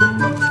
Música